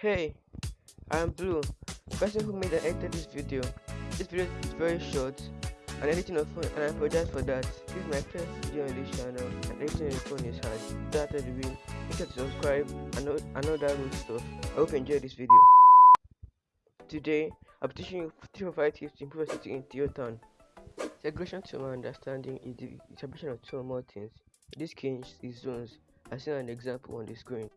Hey, I'm Blue, person who made and edited this video. This video is very short and editing on phone and I apologize for that. This is my first video on this channel and editing on phone is hard. That the way, make sure to subscribe and know, and know that good stuff. I hope you enjoyed this video. Today, I'm teaching you 3 or 5 tips to improve city in TheoTown. Segregation to my understanding is the establishment of two or more things. This case is zones, as seen an example on the screen.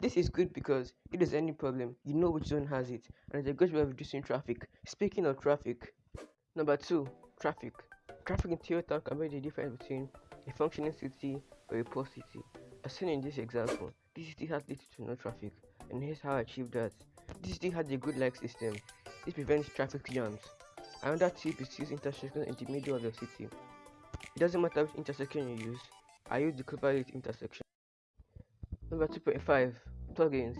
This is good because if there's any problem, you know which zone has it, and it's a good way of reducing traffic. Speaking of traffic, number two, traffic. Traffic in TheoTown can be the difference between a functioning city or a poor city. As seen in this example, this city has little to no traffic, and here's how I achieved that. This city has a good light system. This prevents traffic jams. Another tip is use intersections in the middle of your city. It doesn't matter which intersection you use. I use the Cloverleaf intersection. Number 2.5 Plugins.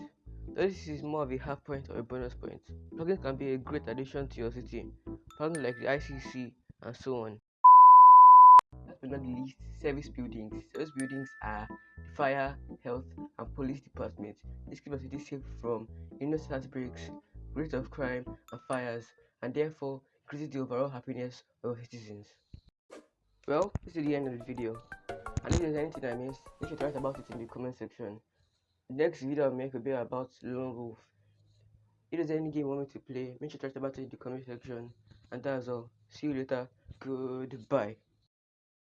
This is more of a half point or a bonus point. Plugins can be a great addition to your city. Plugins like the ICC and so on. Last but not least, service buildings. Service buildings are the fire, health, and police departments. This keeps the city safe from innocent outbreaks, rate of crime, and fires, and therefore increases the overall happiness of citizens. Well, this is the end of the video. If there's anything I missed, sure to write about it in the comment section. Next video I'll make will be about Lone Wolf. If there's any game you want me to play, make sure to write about it in the comment section. And that's all. See you later. Goodbye.